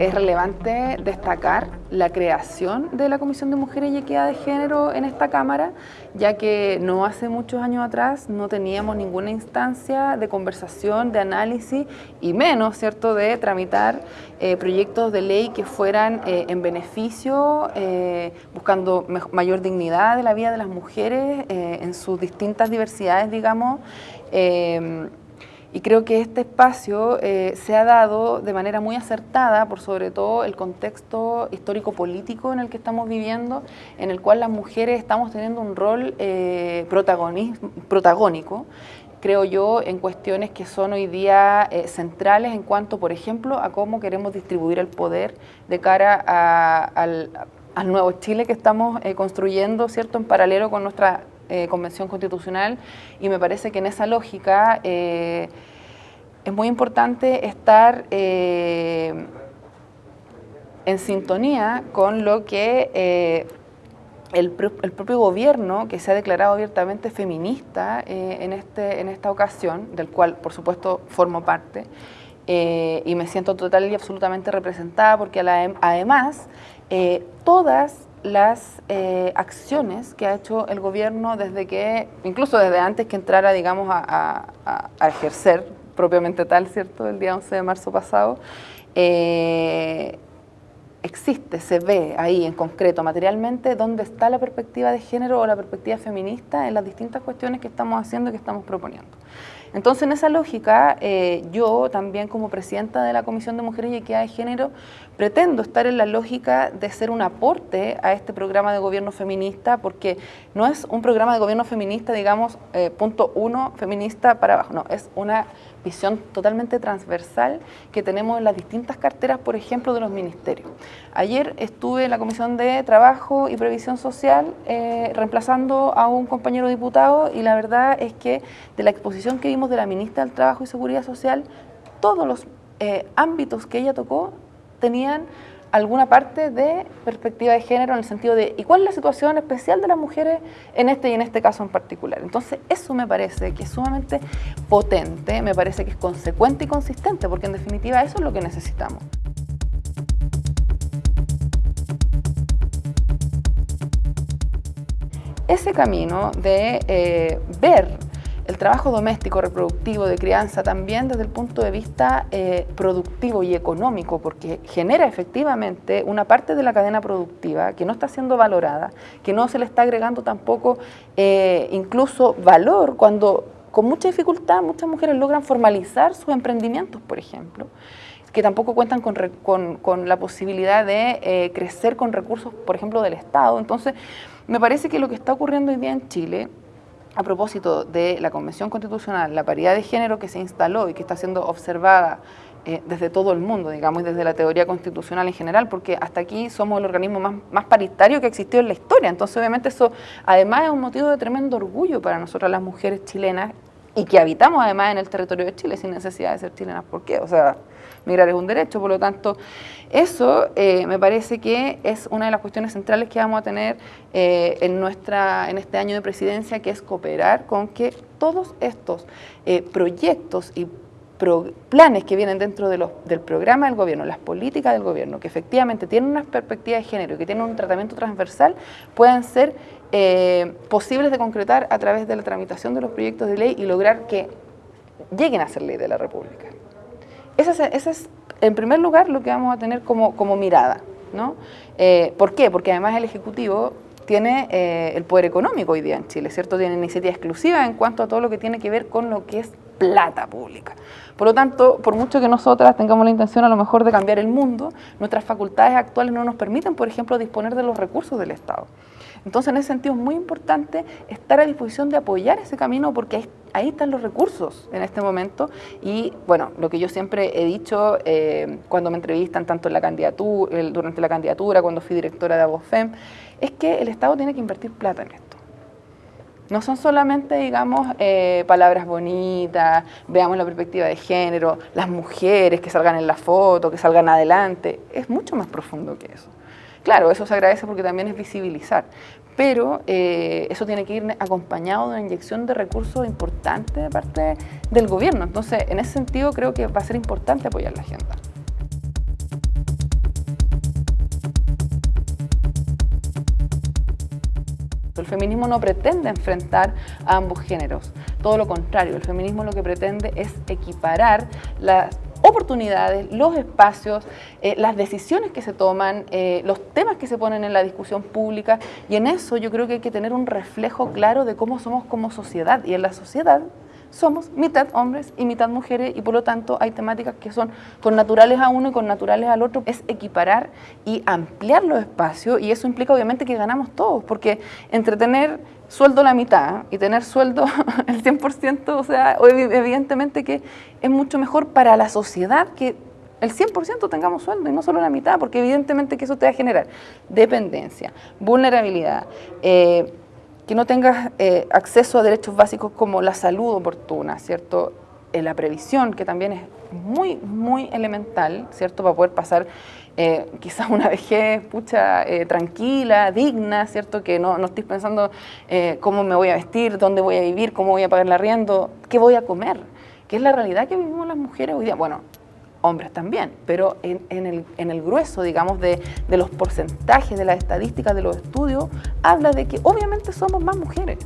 es relevante destacar la creación de la Comisión de Mujeres y Equidad de Género en esta Cámara, ya que no hace muchos años atrás no teníamos ninguna instancia de conversación, de análisis y menos, ¿cierto?, de tramitar eh, proyectos de ley que fueran eh, en beneficio, eh, buscando mayor dignidad de la vida de las mujeres en sus distintas diversidades, digamos, y creo que este espacio eh, se ha dado de manera muy acertada por sobre todo el contexto histórico-político en el que estamos viviendo, en el cual las mujeres estamos teniendo un rol eh, protagónico, creo yo, en cuestiones que son hoy día eh, centrales en cuanto, por ejemplo, a cómo queremos distribuir el poder de cara al, al, nuevo Chile que estamos construyendo, ¿cierto?, en paralelo con nuestra eh, convención Constitucional y me parece que en esa lógica eh, es muy importante estar eh, en sintonía con lo que el, propio gobierno, que se ha declarado abiertamente feminista en, este, en esta ocasión, del cual por supuesto formo parte, y me siento total y absolutamente representada porque además todas las eh, acciones que ha hecho el gobierno desde que, incluso desde antes que entrara, digamos, a, ejercer propiamente tal, ¿cierto?, el día 11 de marzo pasado, eh, existe, se ve ahí en concreto, materialmente, dónde está la perspectiva de género o la perspectiva feminista en las distintas cuestiones que estamos haciendo y que estamos proponiendo. Entonces, en esa lógica, eh, yo también como presidenta de la Comisión de Mujeres y Equidad de Género, pretendo estar en la lógica de ser un aporte a este programa de gobierno feminista, porque no es un programa de gobierno feminista, digamos, eh, punto uno, feminista para abajo, no, es una visión totalmente transversal que tenemos en las distintas carteras, por ejemplo, de los ministerios. Ayer estuve en la Comisión de Trabajo y Previsión Social eh, reemplazando a un compañero diputado y la verdad es que de la exposición que vimos de la ministra del Trabajo y Seguridad Social, todos los eh, ámbitos que ella tocó tenían alguna parte de perspectiva de género en el sentido de ¿y cuál es la situación especial de las mujeres en este y en este caso en particular? Entonces eso me parece que es sumamente potente, me parece que es consecuente y consistente, porque en definitiva eso es lo que necesitamos. Ese camino de eh, ver el trabajo doméstico, reproductivo, de crianza, también desde el punto de vista eh, productivo y económico, porque genera efectivamente una parte de la cadena productiva que no está siendo valorada, que no se le está agregando tampoco eh, incluso valor cuando con mucha dificultad muchas mujeres logran formalizar sus emprendimientos, por ejemplo que tampoco cuentan con, la posibilidad de eh, crecer con recursos, por ejemplo, del Estado. Entonces, me parece que lo que está ocurriendo hoy día en Chile a propósito de la Convención Constitucional, la paridad de género que se instaló y que está siendo observada eh, desde todo el mundo, digamos, y desde la teoría constitucional en general, porque hasta aquí somos el organismo más, más paritario que existió en la historia. Entonces, obviamente, eso además es un motivo de tremendo orgullo para nosotras las mujeres chilenas y que habitamos además en el territorio de Chile sin necesidad de ser chilenas. ¿Por qué? O sea, migrar es un derecho, por lo tanto, eso eh, me parece que es una de las cuestiones centrales que vamos a tener eh, en, nuestra, en este año de presidencia, que es cooperar con que todos estos eh, proyectos y planes que vienen dentro del programa del gobierno, las políticas del gobierno, que efectivamente tienen una perspectiva de género y que tienen un tratamiento transversal, puedan ser posibles de concretar a través de la tramitación de los proyectos de ley y lograr que lleguen a ser ley de la República. Ese es, en primer lugar, lo que vamos a tener como, como mirada. ¿no? Eh, ¿Por qué? Porque además el Ejecutivo tiene eh, el poder económico hoy día en Chile, ¿cierto? Tiene iniciativa exclusiva en cuanto a todo lo que tiene que ver con lo que es plata pública. Por lo tanto, por mucho que nosotras tengamos la intención a lo mejor de cambiar el mundo, nuestras facultades actuales no nos permiten, por ejemplo, disponer de los recursos del Estado. Entonces, en ese sentido es muy importante estar a disposición de apoyar ese camino porque ahí, están los recursos en este momento. Y bueno, lo que yo siempre he dicho eh, cuando me entrevistan, tanto en la candidatura, durante la candidatura, cuando fui directora de Abofem, es que el Estado tiene que invertir plata en esto. No son solamente, digamos, eh, palabras bonitas, veamos la perspectiva de género, las mujeres que salgan en la foto, que salgan adelante. Es mucho más profundo que eso. Claro, eso se agradece porque también es visibilizar, pero eh, eso tiene que ir acompañado de una inyección de recursos importante de parte del gobierno. Entonces, en ese sentido creo que va a ser importante apoyar la agenda. Feminismo no pretende enfrentar a ambos géneros, todo lo contrario, el feminismo lo que pretende es equiparar las oportunidades, los espacios, eh, las decisiones que se toman, eh, los temas que se ponen en la discusión pública y en eso yo creo que hay que tener un reflejo claro de cómo somos como sociedad y en la sociedad somos mitad hombres y mitad mujeres y por lo tanto hay temáticas que son con naturales a uno y con naturales al otro. Es equiparar y ampliar los espacios y eso implica obviamente que ganamos todos, porque entre tener sueldo la mitad y tener sueldo el 100%, o sea, evidentemente que es mucho mejor para la sociedad que el 100% tengamos sueldo y no solo la mitad, porque evidentemente que eso te va a generar dependencia, vulnerabilidad, eh, que no tengas eh, acceso a derechos básicos como la salud oportuna, ¿cierto? Eh, la previsión, que también es muy, muy elemental, ¿cierto? Para poder pasar eh, quizás una vejez, pucha, tranquila, digna, ¿cierto? Que no, no estoy pensando cómo me voy a vestir, dónde voy a vivir, cómo voy a pagar el arriendo, qué voy a comer, que es la realidad que vivimos las mujeres hoy día. Bueno, hombres también, pero en, el, en el, grueso, digamos, de, de, los porcentajes, de las estadísticas, de los estudios, habla de que obviamente somos más mujeres.